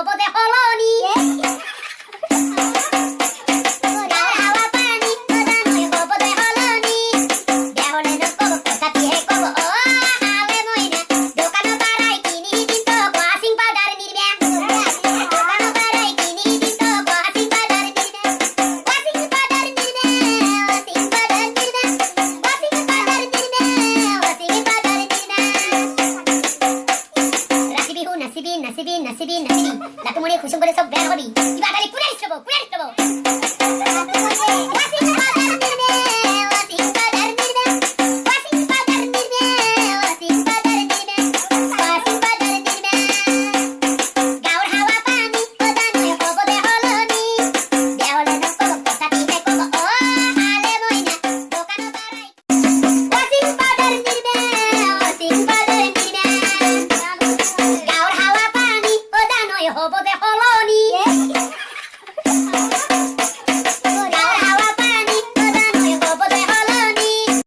宝宝带好了。নাসিবি নাসিবি নাসিবি নাসিবি লাটু খুশি করে সব বের হবি। ইবা খালি